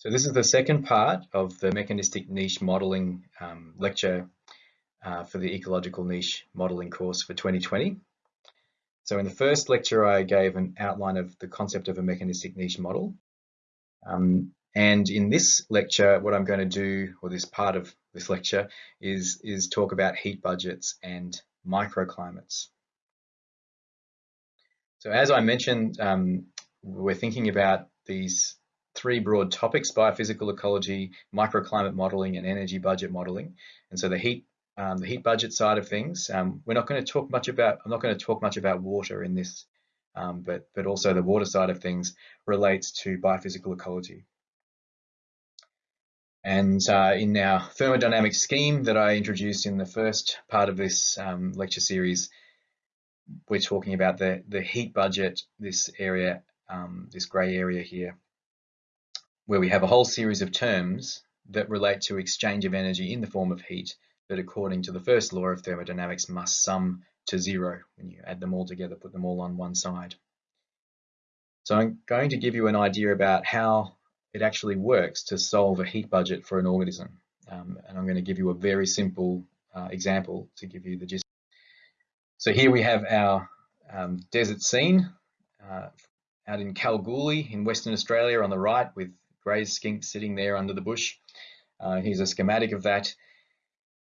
So this is the second part of the mechanistic niche modeling um, lecture uh, for the ecological niche modeling course for 2020. So in the first lecture, I gave an outline of the concept of a mechanistic niche model. Um, and in this lecture, what I'm going to do, or this part of this lecture, is, is talk about heat budgets and microclimates. So as I mentioned, um, we're thinking about these three broad topics, biophysical ecology, microclimate modeling, and energy budget modeling. And so the heat, um, the heat budget side of things, um, we're not going to talk much about, I'm not going to talk much about water in this, um, but, but also the water side of things relates to biophysical ecology. And uh, in our thermodynamic scheme that I introduced in the first part of this um, lecture series, we're talking about the, the heat budget, this area, um, this grey area here, where we have a whole series of terms that relate to exchange of energy in the form of heat that according to the first law of thermodynamics must sum to zero when you add them all together, put them all on one side. So I'm going to give you an idea about how it actually works to solve a heat budget for an organism. Um, and I'm going to give you a very simple uh, example to give you the gist. So here we have our um, desert scene uh, out in Kalgoorlie in Western Australia on the right with grey skink sitting there under the bush. Uh, here's a schematic of that.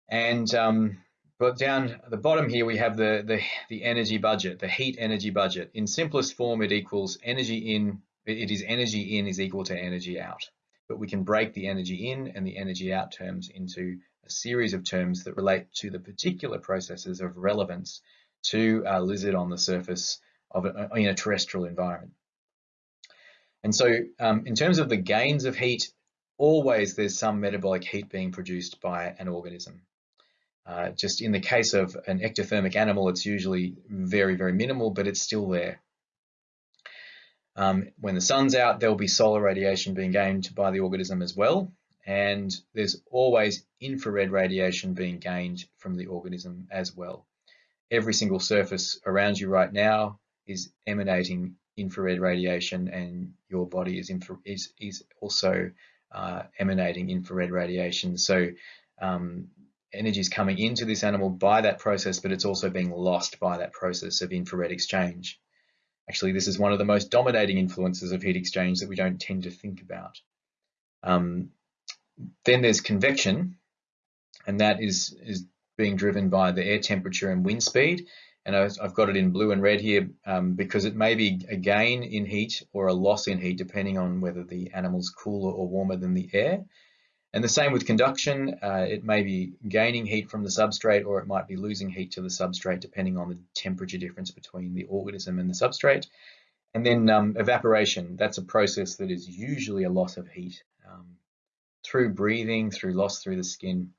And um, but down at the bottom here, we have the, the, the energy budget, the heat energy budget. In simplest form, it equals energy in, it is energy in is equal to energy out. But we can break the energy in and the energy out terms into a series of terms that relate to the particular processes of relevance to a lizard on the surface of a, in a terrestrial environment. And so um, in terms of the gains of heat, always there's some metabolic heat being produced by an organism. Uh, just in the case of an ectothermic animal, it's usually very, very minimal, but it's still there. Um, when the sun's out, there'll be solar radiation being gained by the organism as well. And there's always infrared radiation being gained from the organism as well. Every single surface around you right now is emanating infrared radiation and your body is, is, is also uh, emanating infrared radiation. So um, energy is coming into this animal by that process, but it's also being lost by that process of infrared exchange. Actually, this is one of the most dominating influences of heat exchange that we don't tend to think about. Um, then there's convection, and that is, is being driven by the air temperature and wind speed and I've got it in blue and red here um, because it may be a gain in heat or a loss in heat depending on whether the animal's cooler or warmer than the air. And the same with conduction, uh, it may be gaining heat from the substrate or it might be losing heat to the substrate depending on the temperature difference between the organism and the substrate. And then um, evaporation, that's a process that is usually a loss of heat um, through breathing, through loss through the skin,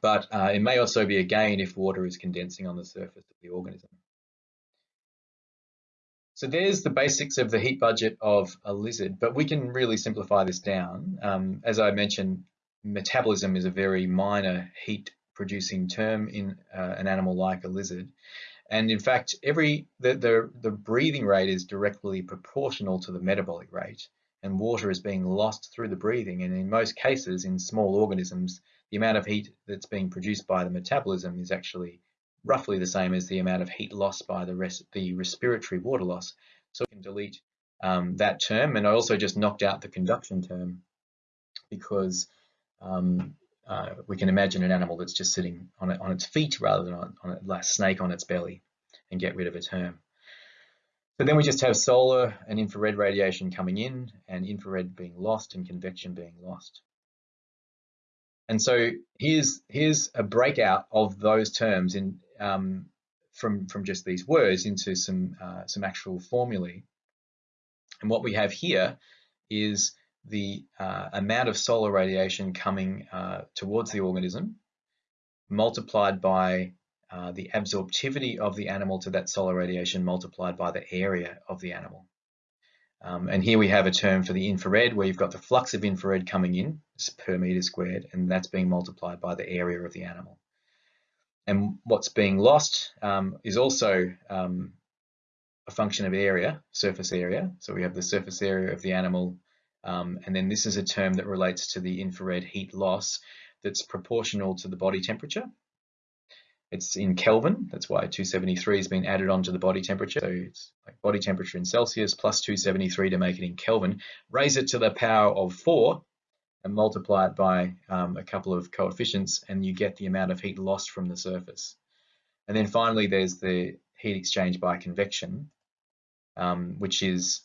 but uh, it may also be a gain if water is condensing on the surface of the organism. So there's the basics of the heat budget of a lizard, but we can really simplify this down. Um, as I mentioned, metabolism is a very minor heat producing term in uh, an animal like a lizard. And in fact, every the, the, the breathing rate is directly proportional to the metabolic rate and water is being lost through the breathing. And in most cases, in small organisms, the amount of heat that's being produced by the metabolism is actually roughly the same as the amount of heat lost by the, res the respiratory water loss. So we can delete um, that term. And I also just knocked out the conduction term because um, uh, we can imagine an animal that's just sitting on, it, on its feet rather than on, on a snake on its belly and get rid of a term. So then we just have solar and infrared radiation coming in and infrared being lost and convection being lost. And so here's here's a breakout of those terms in um, from from just these words into some uh, some actual formulae. And what we have here is the uh, amount of solar radiation coming uh, towards the organism multiplied by uh, the absorptivity of the animal to that solar radiation multiplied by the area of the animal. Um, and here we have a term for the infrared where you've got the flux of infrared coming in per meter squared, and that's being multiplied by the area of the animal. And what's being lost um, is also um, a function of area, surface area. So we have the surface area of the animal Um, and then this is a term that relates to the infrared heat loss that's proportional to the body temperature. It's in Kelvin, that's why 273 has been added onto the body temperature. So it's like body temperature in Celsius plus 273 to make it in Kelvin. Raise it to the power of 4 and multiply it by um, a couple of coefficients and you get the amount of heat lost from the surface. And then finally there's the heat exchange by convection, um, which is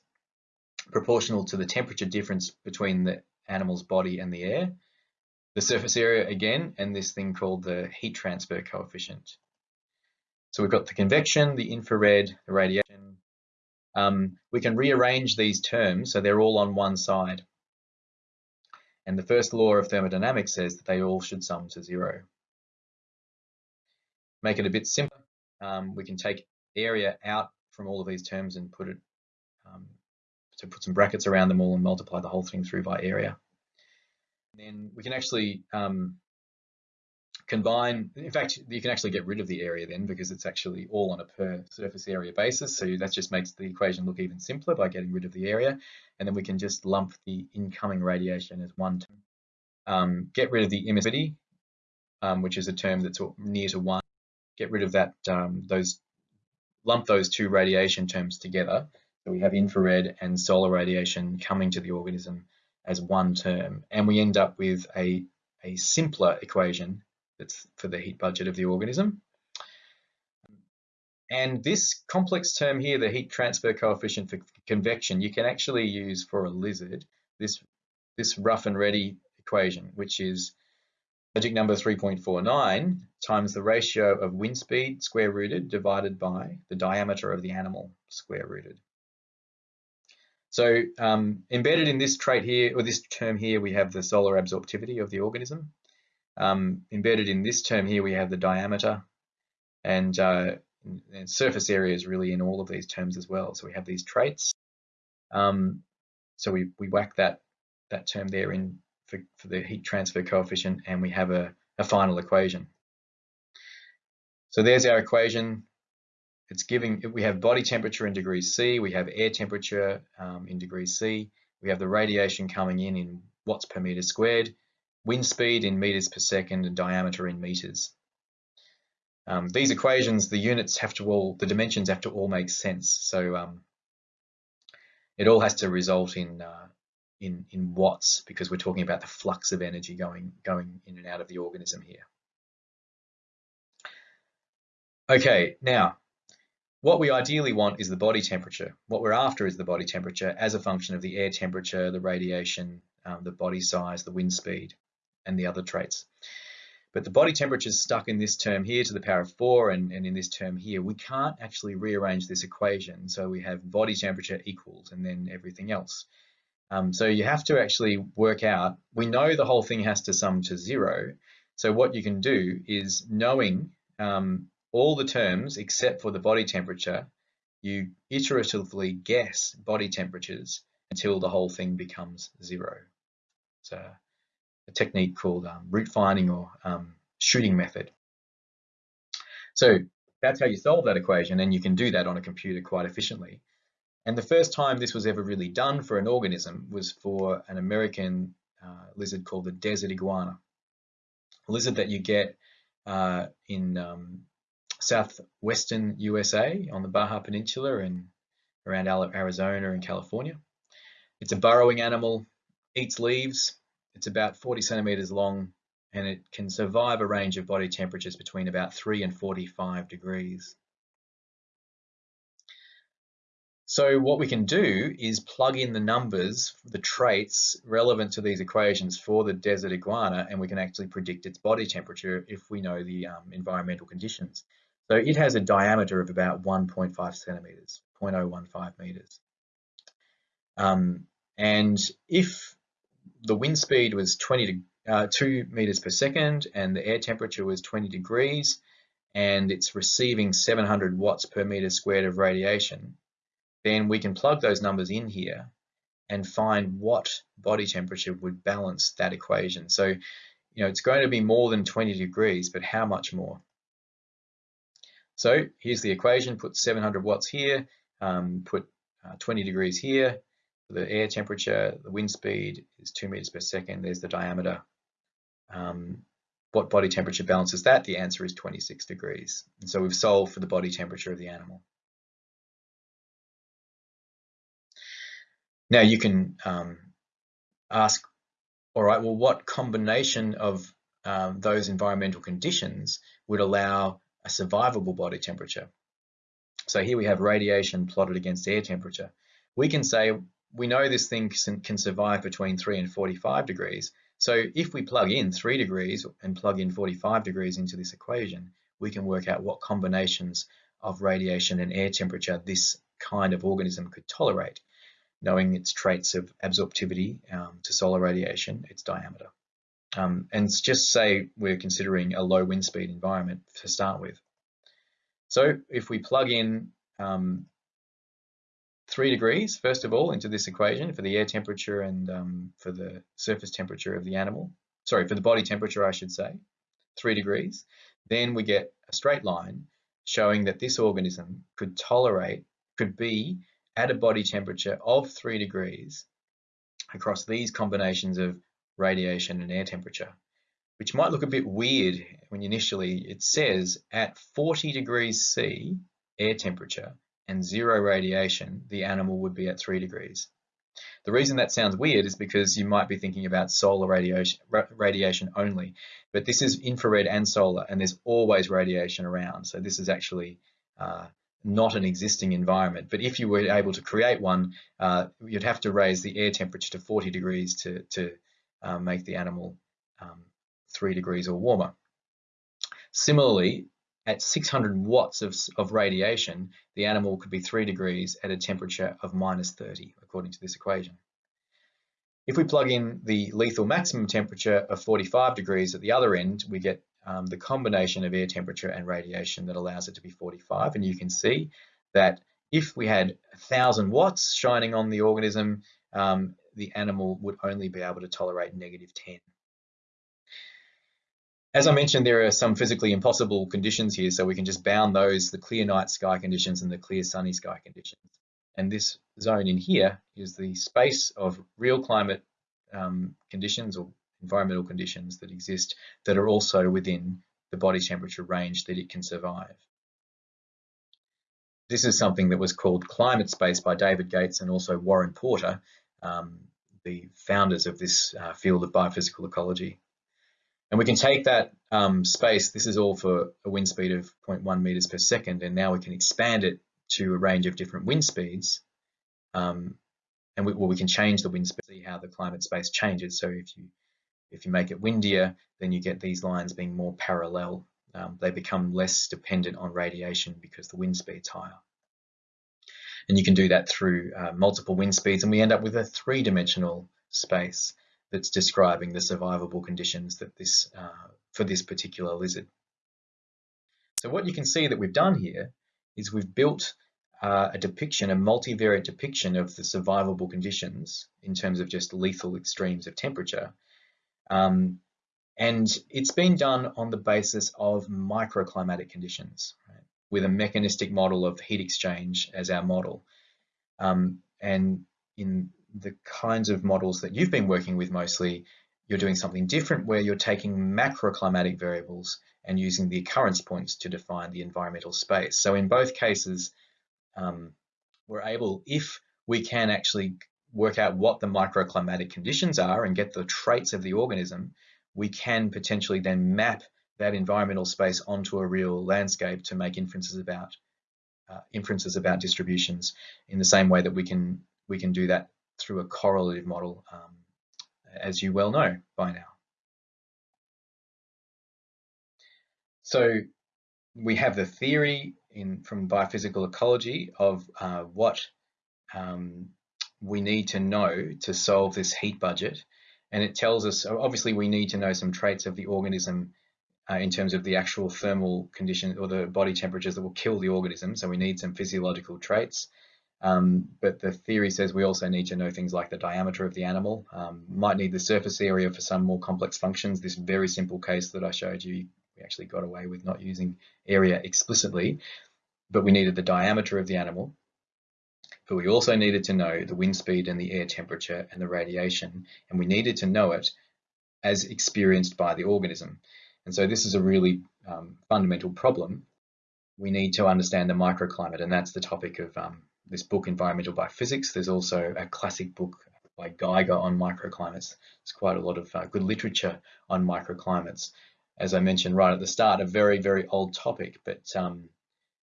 proportional to the temperature difference between the animal's body and the air the surface area again, and this thing called the heat transfer coefficient. So we've got the convection, the infrared, the radiation. Um, we can rearrange these terms so they're all on one side. And the first law of thermodynamics says that they all should sum to zero. Make it a bit simpler. Um, we can take area out from all of these terms and put it, um, so put some brackets around them all and multiply the whole thing through by area then we can actually um, combine, in fact, you can actually get rid of the area then because it's actually all on a per surface area basis. So that just makes the equation look even simpler by getting rid of the area. And then we can just lump the incoming radiation as one term. Um, get rid of the emissivity, um, which is a term that's near to one. Get rid of that, um, those, lump those two radiation terms together. So we have infrared and solar radiation coming to the organism as one term. And we end up with a, a simpler equation that's for the heat budget of the organism. And this complex term here, the heat transfer coefficient for convection, you can actually use for a lizard, this, this rough and ready equation, which is magic number 3.49 times the ratio of wind speed square rooted divided by the diameter of the animal square rooted. So um, embedded in this trait here, or this term here, we have the solar absorptivity of the organism. Um, embedded in this term here, we have the diameter and, uh, and, surface area is really in all of these terms as well. So we have these traits. Um, so we, we whack that, that term there in for, for the heat transfer coefficient and we have a, a final equation. So there's our equation it's giving, we have body temperature in degrees C, we have air temperature um, in degrees C, we have the radiation coming in in watts per meter squared, wind speed in meters per second, and diameter in meters. Um, these equations, the units have to all, the dimensions have to all make sense. So um, it all has to result in, uh, in, in watts because we're talking about the flux of energy going, going in and out of the organism here. Okay, now what we ideally want is the body temperature. What we're after is the body temperature as a function of the air temperature, the radiation, um, the body size, the wind speed, and the other traits. But the body temperature is stuck in this term here to the power of 4 and, and in this term here. We can't actually rearrange this equation. So we have body temperature equals and then everything else. Um, so you have to actually work out, we know the whole thing has to sum to 0. So what you can do is knowing um, all the terms except for the body temperature, you iteratively guess body temperatures until the whole thing becomes zero. It's a, a technique called um, root finding or um, shooting method. So that's how you solve that equation and you can do that on a computer quite efficiently. And the first time this was ever really done for an organism was for an American uh, lizard called the desert iguana. A lizard that you get uh, in um, southwestern USA on the Baja Peninsula and around Arizona and California. It's a burrowing animal, eats leaves. It's about 40 centimeters long and it can survive a range of body temperatures between about 3 and 45 degrees. So what we can do is plug in the numbers, the traits relevant to these equations for the desert iguana, and we can actually predict its body temperature if we know the um, environmental conditions. So it has a diameter of about 1.5 centimeters, 0.015 meters. Um, and if the wind speed was 20 to, uh, 2 meters per second and the air temperature was 20 degrees and it's receiving 700 watts per meter squared of radiation, then we can plug those numbers in here and find what body temperature would balance that equation. So, you know, it's going to be more than 20 degrees, but how much more? So here's the equation, put 700 watts here, um, put uh, 20 degrees here, the air temperature, the wind speed is two meters per second. There's the diameter. Um, what body temperature balances that? The answer is 26 degrees. And so we've solved for the body temperature of the animal. Now you can um, ask, all right, well, what combination of um, those environmental conditions would allow a survivable body temperature? So here we have radiation plotted against air temperature. We can say, we know this thing can survive between 3 and 45 degrees. So if we plug in 3 degrees and plug in 45 degrees into this equation, we can work out what combinations of radiation and air temperature this kind of organism could tolerate knowing its traits of absorptivity um, to solar radiation, its diameter. Um, and just say we're considering a low wind speed environment to start with. So if we plug in um, three degrees, first of all, into this equation for the air temperature and um, for the surface temperature of the animal, sorry, for the body temperature, I should say, three degrees, then we get a straight line showing that this organism could tolerate, could be at a body temperature of 3 degrees across these combinations of radiation and air temperature, which might look a bit weird when initially it says at 40 degrees C air temperature and zero radiation, the animal would be at 3 degrees. The reason that sounds weird is because you might be thinking about solar radiation, radiation only, but this is infrared and solar, and there's always radiation around. So this is actually uh, not an existing environment. But if you were able to create one, uh, you'd have to raise the air temperature to 40 degrees to, to uh, make the animal um, three degrees or warmer. Similarly, at 600 watts of, of radiation, the animal could be three degrees at a temperature of minus 30, according to this equation. If we plug in the lethal maximum temperature of 45 degrees at the other end, we get um, the combination of air temperature and radiation that allows it to be 45. And you can see that if we had 1,000 watts shining on the organism, um, the animal would only be able to tolerate negative 10. As I mentioned, there are some physically impossible conditions here, so we can just bound those, the clear night sky conditions and the clear sunny sky conditions. And this zone in here is the space of real climate um, conditions or environmental conditions that exist that are also within the body temperature range that it can survive. This is something that was called climate space by David Gates and also Warren Porter, um, the founders of this uh, field of biophysical ecology. And we can take that um, space, this is all for a wind speed of 0.1 meters per second, and now we can expand it to a range of different wind speeds. Um, and we, well, we can change the wind speed, see how the climate space changes. So if you if you make it windier, then you get these lines being more parallel. Um, they become less dependent on radiation because the wind speed's higher. And you can do that through uh, multiple wind speeds, and we end up with a three-dimensional space that's describing the survivable conditions that this uh, for this particular lizard. So what you can see that we've done here is we've built uh, a depiction, a multivariate depiction of the survivable conditions in terms of just lethal extremes of temperature um, and it's been done on the basis of microclimatic conditions? With a mechanistic model of heat exchange as our model. Um, and in the kinds of models that you've been working with mostly, you're doing something different where you're taking macroclimatic variables and using the occurrence points to define the environmental space. So in both cases, um, we're able, if we can actually work out what the microclimatic conditions are and get the traits of the organism, we can potentially then map that environmental space onto a real landscape to make inferences about uh, inferences about distributions in the same way that we can we can do that through a correlative model, um, as you well know by now. So we have the theory in from biophysical ecology of uh, what um, we need to know to solve this heat budget. And it tells us, obviously we need to know some traits of the organism uh, in terms of the actual thermal condition or the body temperatures that will kill the organism. So we need some physiological traits. Um, but the theory says we also need to know things like the diameter of the animal, um, might need the surface area for some more complex functions. This very simple case that I showed you, we actually got away with not using area explicitly, but we needed the diameter of the animal. but we also needed to know the wind speed and the air temperature and the radiation, and we needed to know it as experienced by the organism. And so this is a really um, fundamental problem. We need to understand the microclimate, and that's the topic of um, this book, Environmental Biophysics. There's also a classic book by Geiger on microclimates. There's quite a lot of uh, good literature on microclimates. As I mentioned right at the start, a very, very old topic, but um,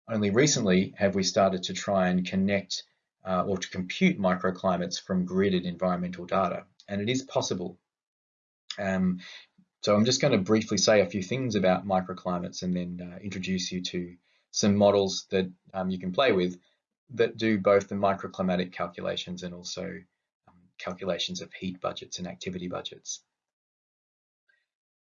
only recently have we started to try and connect uh, or to compute microclimates from gridded environmental data. And it is possible. Um, so I'm just going to briefly say a few things about microclimates and then uh, introduce you to some models that um, you can play with that do both the microclimatic calculations and also um, calculations of heat budgets and activity budgets.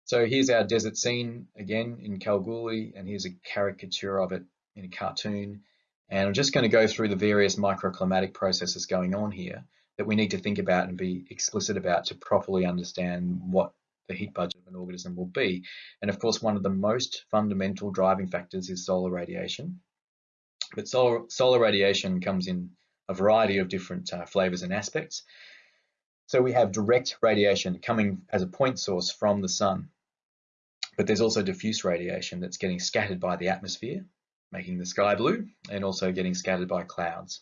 So here's our desert scene again in Kalgoorlie, and here's a caricature of it in a cartoon. And I'm just going to go through the various microclimatic processes going on here that we need to think about and be explicit about to properly understand what the heat budget of an organism will be. And of course, one of the most fundamental driving factors is solar radiation. But solar, solar radiation comes in a variety of different uh, flavors and aspects. So we have direct radiation coming as a point source from the sun. But there's also diffuse radiation that's getting scattered by the atmosphere, making the sky blue, and also getting scattered by clouds.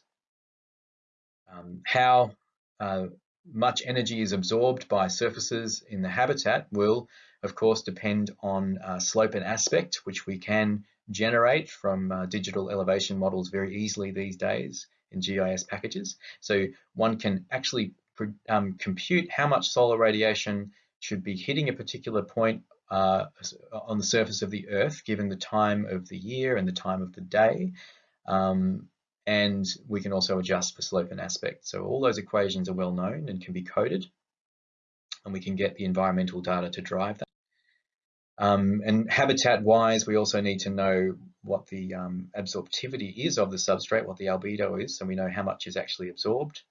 Um, how uh, much energy is absorbed by surfaces in the habitat will, of course, depend on uh, slope and aspect, which we can generate from uh, digital elevation models very easily these days in GIS packages. So one can actually um, compute how much solar radiation should be hitting a particular point uh, on the surface of the Earth, given the time of the year and the time of the day. Um, and we can also adjust for slope and aspect. So all those equations are well known and can be coded, and we can get the environmental data to drive that. Um, and habitat-wise, we also need to know what the um, absorptivity is of the substrate, what the albedo is, so we know how much is actually absorbed.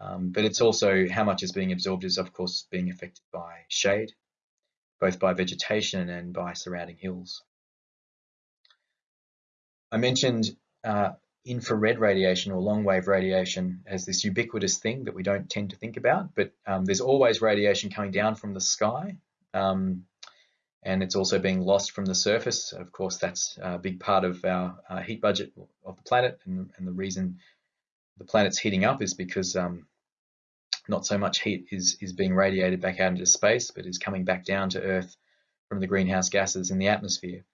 Um, but it's also how much is being absorbed is, of course, being affected by shade, both by vegetation and by surrounding hills. I mentioned uh, infrared radiation or long wave radiation as this ubiquitous thing that we don't tend to think about, but um, there's always radiation coming down from the sky. Um, and it's also being lost from the surface. Of course, that's a big part of our uh, heat budget of the planet, and, and, the reason the planet's heating up is because um, not so much heat is, is being radiated back out into space, but is coming back down to Earth from the greenhouse gases in the atmosphere.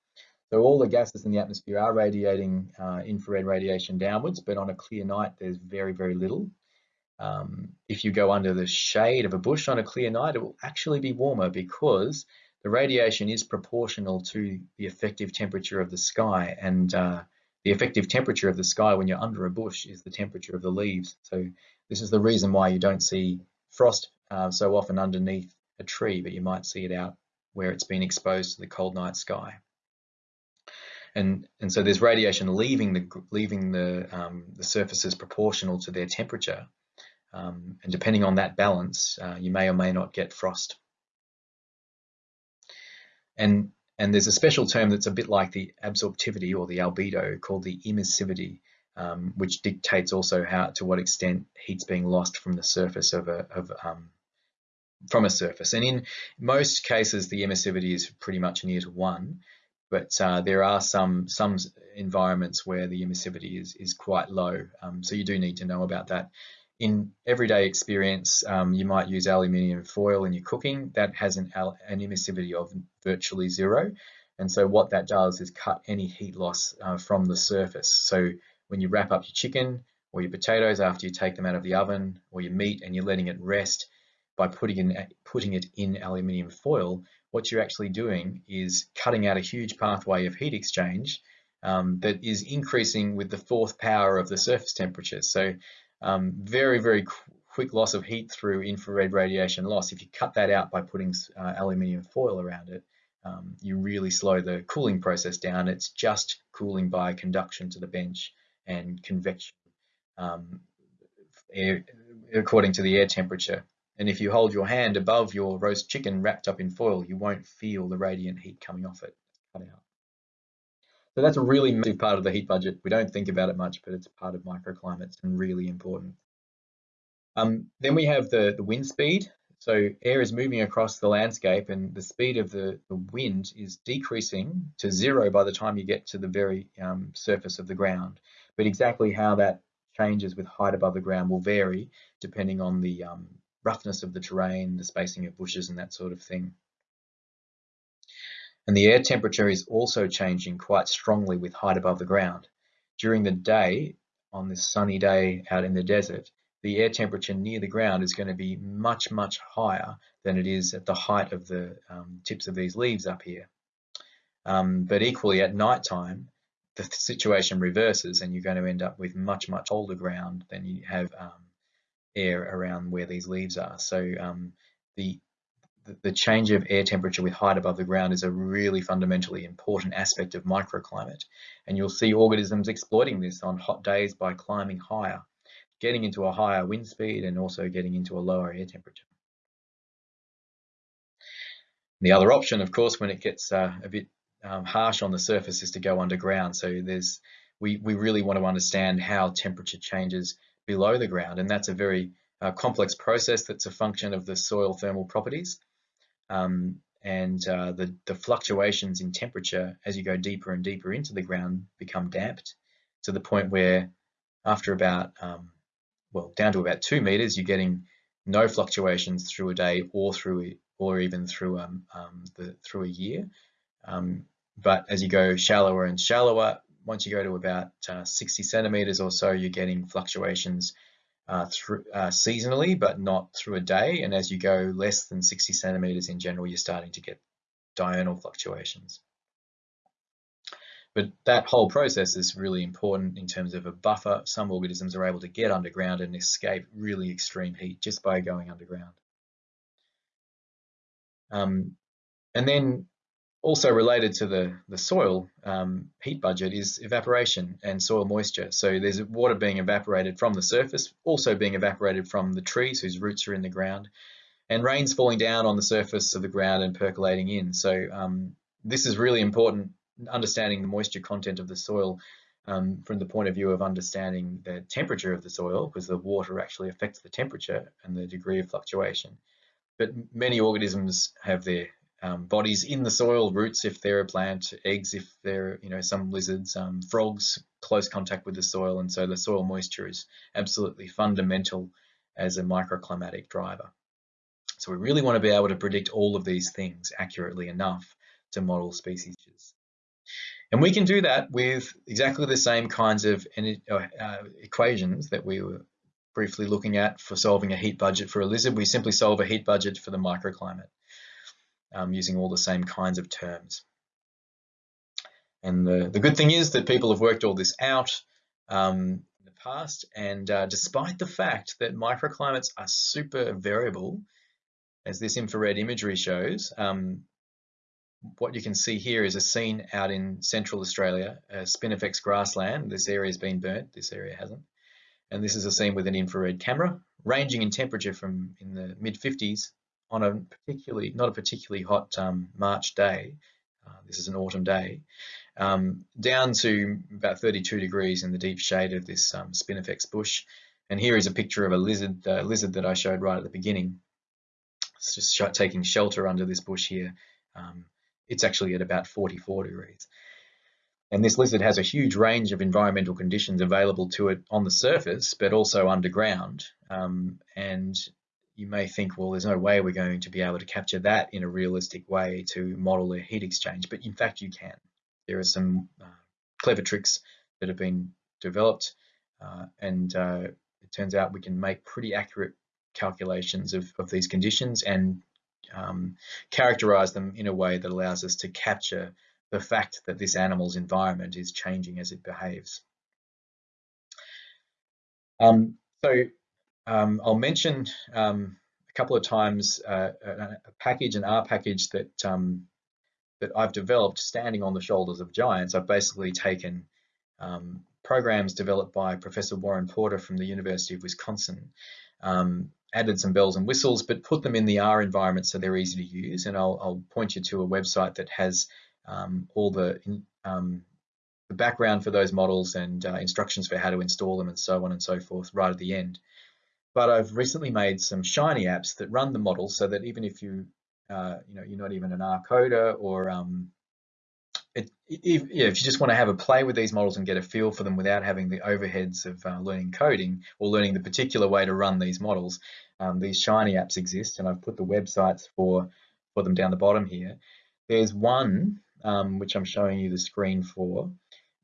So all the gases in the atmosphere are radiating uh, infrared radiation downwards, but on a clear night, there's very, very little. Um, if you go under the shade of a bush on a clear night, it will actually be warmer because the radiation is proportional to the effective temperature of the sky. And uh, the effective temperature of the sky when you're under a bush is the temperature of the leaves. So this is the reason why you don't see frost uh, so often underneath a tree, but you might see it out where it's been exposed to the cold night sky and and so there's radiation leaving the leaving the um, the surfaces proportional to their temperature, um, and depending on that balance, uh, you may or may not get frost. And and there's a special term that's a bit like the absorptivity or the albedo called the emissivity, um, which dictates also how to what extent heat's being lost from the surface of a of um, from a surface. And in most cases, the emissivity is pretty much near to one but uh, there are some some environments where the emissivity is is quite low. Um, so you do need to know about that. In everyday experience, um, you might use aluminium foil in your cooking. That has an, an emissivity of virtually zero. And so what that does is cut any heat loss uh, from the surface. So when you wrap up your chicken or your potatoes after you take them out of the oven or your meat and you're letting it rest by putting, in, putting it in aluminium foil, what you're actually doing is cutting out a huge pathway of heat exchange um, that is increasing with the fourth power of the surface temperature. So um, very, very qu quick loss of heat through infrared radiation loss. If you cut that out by putting uh, aluminium foil around it, um, you really slow the cooling process down. It's just cooling by conduction to the bench and convection um, air, according to the air temperature. And if you hold your hand above your roast chicken wrapped up in foil, you won't feel the radiant heat coming off it. Cut out. So that's a really massive part of the heat budget. We don't think about it much, but it's part of microclimates and really important. Um, then we have the, the wind speed. So air is moving across the landscape and the speed of the, the wind is decreasing to zero by the time you get to the very um, surface of the ground. But exactly how that changes with height above the ground will vary depending on the um, roughness of the terrain, the spacing of bushes and that sort of thing. And the air temperature is also changing quite strongly with height above the ground. During the day, on this sunny day out in the desert, the air temperature near the ground is going to be much, much higher than it is at the height of the um, tips of these leaves up here. Um, but equally at night time, the situation reverses and you're going to end up with much, much colder ground than you have um, air around where these leaves are. So um, the the change of air temperature with height above the ground is a really fundamentally important aspect of microclimate. And you'll see organisms exploiting this on hot days by climbing higher getting into a higher wind speed and also getting into a lower air temperature. The other option, of course, when it gets uh, a bit um, harsh on the surface is to go underground. So there's we, we really want to understand how temperature changes below the ground. And that's a very uh, complex process that's a function of the soil thermal properties. Um, and uh, the, the fluctuations in temperature as you go deeper and deeper into the ground become damped to the point where after about um, well, down to about two meters, you're getting no fluctuations through a day or through or even through um, um, the through a year. Um, but as you go shallower and shallower, once you go to about uh, 60 centimeters or so, you're getting fluctuations uh, through uh, seasonally, but not through a day. And as you go less than 60 centimeters in general, you're starting to get diurnal fluctuations. But that whole process is really important in terms of a buffer. Some organisms are able to get underground and escape really extreme heat just by going underground. Um, and then also related to the, the soil um, heat budget is evaporation and soil moisture. So there's water being evaporated from the surface, also being evaporated from the trees whose roots are in the ground, and rain's falling down on the surface of the ground and percolating in. So um, this is really important understanding the moisture content of the soil um, from the point of view of understanding the temperature of the soil, because the water actually affects the temperature and the degree of fluctuation. But many organisms have their um, bodies in the soil, roots if they're a plant, eggs if they're, you know, some lizards, um, frogs, close contact with the soil. And so the soil moisture is absolutely fundamental as a microclimatic driver. So we really want to be able to predict all of these things accurately enough to model species. And we can do that with exactly the same kinds of uh, uh, equations that we were briefly looking at for solving a heat budget for a lizard. We simply solve a heat budget for the microclimate um, using all the same kinds of terms. And the, the good thing is that people have worked all this out um, in the past. And uh, despite the fact that microclimates are super variable, as this infrared imagery shows, um, what you can see here is a scene out in central Australia, a Spinifex grassland. This area has been burnt, this area hasn't. And this is a scene with an infrared camera, ranging in temperature from in the mid 50s on a particularly, not a particularly hot um, March day, uh, this is an autumn day, um, down to about 32 degrees in the deep shade of this um, Spinifex bush. And here is a picture of a lizard, uh, lizard that I showed right at the beginning. It's just taking shelter under this bush here. Um, it's actually at about 44 degrees. And this lizard has a huge range of environmental conditions available to it on the surface, but also underground. Um, and you may think, well, there's no way we're going to be able to capture that in a realistic way to model a heat exchange, but in fact you can. There are some uh, clever tricks that have been developed, uh, and uh, it turns out we can make pretty accurate calculations of, of these conditions and um, characterize them in a way that allows us to capture the fact that this animal's environment is changing as it behaves. Um, so um, I'll mention um, a couple of times uh, a, package, an R package that um, that I've developed standing on the shoulders of giants. I've basically taken um, programs developed by Professor Warren Porter from the University of Wisconsin um, added some bells and whistles, but put them in the R environment so they're easy to use. And I'll, I'll point you to a website that has um, all the um, the background for those models and uh, instructions for how to install them and so on and so forth right at the end. But I've recently made some Shiny apps that run the model so that even if you, uh, you know, you're not even an R coder or um, it, if, yeah, if you just want to have a play with these models and get a feel for them without having the overheads of uh, learning coding or learning the particular way to run these models, um, these Shiny apps exist, and I've put the websites for for them down the bottom here. There's one um, which I'm showing you the screen for,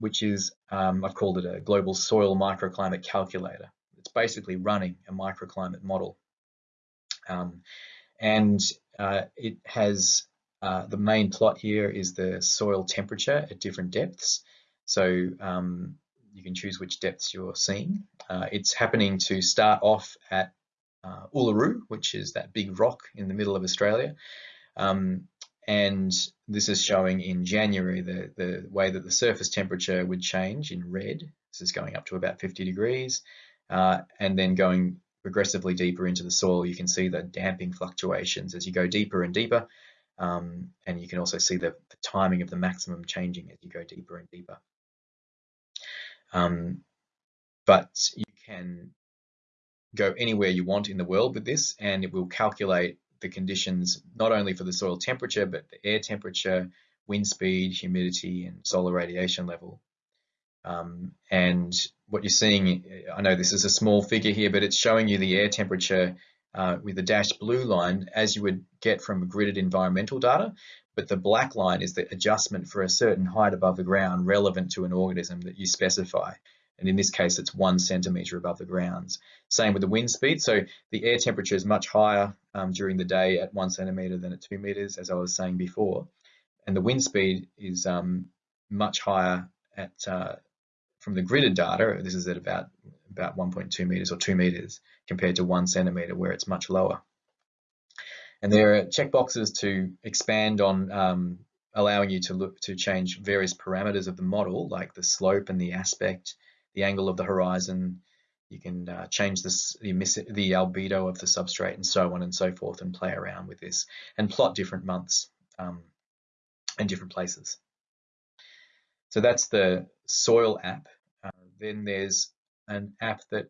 which is um, I've called it a global soil microclimate calculator. Basically running a microclimate model, um, and uh, it has uh, the main plot here is the soil temperature at different depths. So um, you can choose which depths you're seeing. Uh, it's happening to start off at uh, Uluru, which is that big rock in the middle of Australia. Um, and this is showing in January the, the way that the surface temperature would change in red. This is going up to about 50 degrees. Uh, and then going progressively deeper into the soil, you can see the damping fluctuations as you go deeper and deeper. Um, and you can also see the, the, timing of the maximum changing as you go deeper and deeper. Um, but you can go anywhere you want in the world with this and it will calculate the conditions not only for the soil temperature but the air temperature, wind speed, humidity and solar radiation level. Um, and what you're seeing, I know this is a small figure here, but it's showing you the air temperature uh, with the dashed blue line as you would get from gridded environmental data, but the black line is the adjustment for a certain height above the ground relevant to an organism that you specify. And in this case, it's one centimetre above the grounds. Same with the wind speed. So the air temperature is much higher um, during the day at one centimetre than at two metres, as I was saying before. And the wind speed is um, much higher at uh, from the gridded data. This is at about about 1.2 meters or 2 meters compared to 1 centimeter where it's much lower. And there are checkboxes to expand on um, allowing you to look to change various parameters of the model like the slope and the aspect, the angle of the horizon. You can uh, change this, the, the albedo of the substrate and so on and so forth and play around with this and plot different months um, and different places. So that's the soil app. Then there's an app that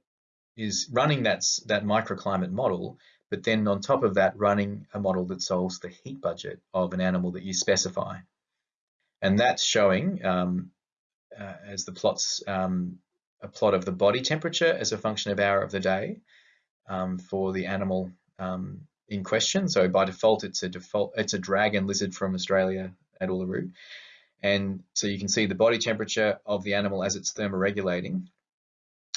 is running that, that microclimate model, but then on top of that, running a model that solves the heat budget of an animal that you specify. And that's showing, um, uh, as the plots, um, a plot of the body temperature as a function of hour of the day um, for the animal um, in question. So by default, it's a default, it's a dragon lizard from Australia at Uluru. And so you can see the body temperature of the animal as it's thermoregulating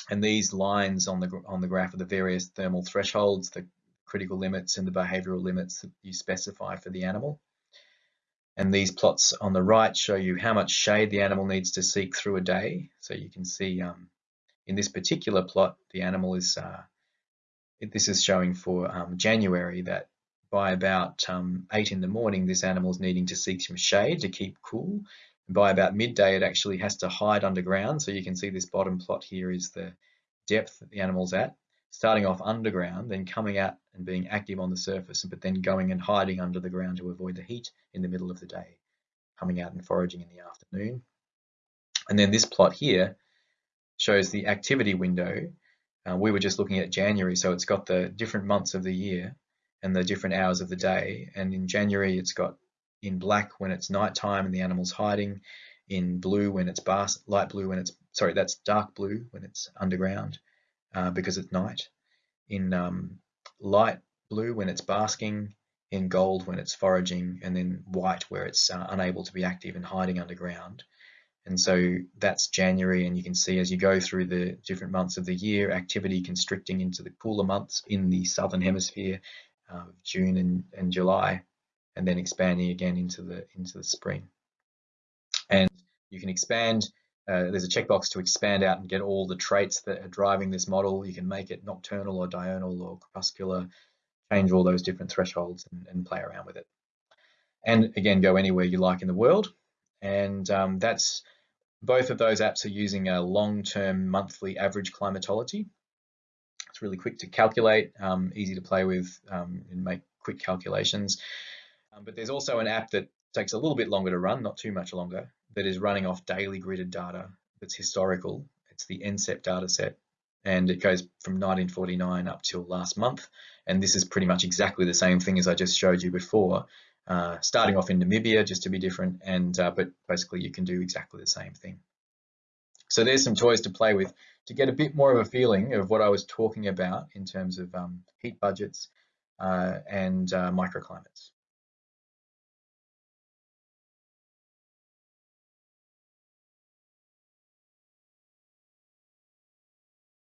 and these lines on the, on the graph are the various thermal thresholds, the critical limits and the behavioral limits that you specify for the animal. And these plots on the right show you how much shade the animal needs to seek through a day. So you can see um, in this particular plot, the animal is, uh, this is showing for um, January that by about um, 8 in the morning, this animal is needing to seek some shade to keep cool by about midday, it actually has to hide underground. So you can see this bottom plot here is the depth that the animal's at, starting off underground, then coming out and being active on the surface, but then going and hiding under the ground to avoid the heat in the middle of the day, coming out and foraging in the afternoon. And then this plot here shows the activity window. Uh, we were just looking at January, so it's got the different months of the year and the different hours of the day. And in January, it's got in black when it's nighttime and the animal's hiding, in blue when it's bas light blue when it's, sorry, that's dark blue when it's underground uh, because it's night, in um, light blue when it's basking, in gold when it's foraging, and then white where it's uh, unable to be active and hiding underground. And so that's January, and you can see as you go through the different months of the year, activity constricting into the cooler months in the southern hemisphere, uh, June and, and July, and then expanding again into the into the spring. And you can expand, uh, there's a checkbox to expand out and get all the traits that are driving this model. You can make it nocturnal or diurnal or crepuscular, change all those different thresholds and, and play around with it. And again, go anywhere you like in the world. And um, that's both of those apps are using a long-term monthly average climatology. Really quick to calculate, um, easy to play with um, and make quick calculations. Um, but there's also an app that takes a little bit longer to run, not too much longer, that is running off daily gridded data that's historical. It's the NCEP data set and it goes from 1949 up till last month. And this is pretty much exactly the same thing as I just showed you before, uh, starting off in Namibia just to be different, and uh, but basically you can do exactly the same thing. So there's some toys to play with to get a bit more of a feeling of what I was talking about in terms of um, heat budgets uh, and uh, microclimates.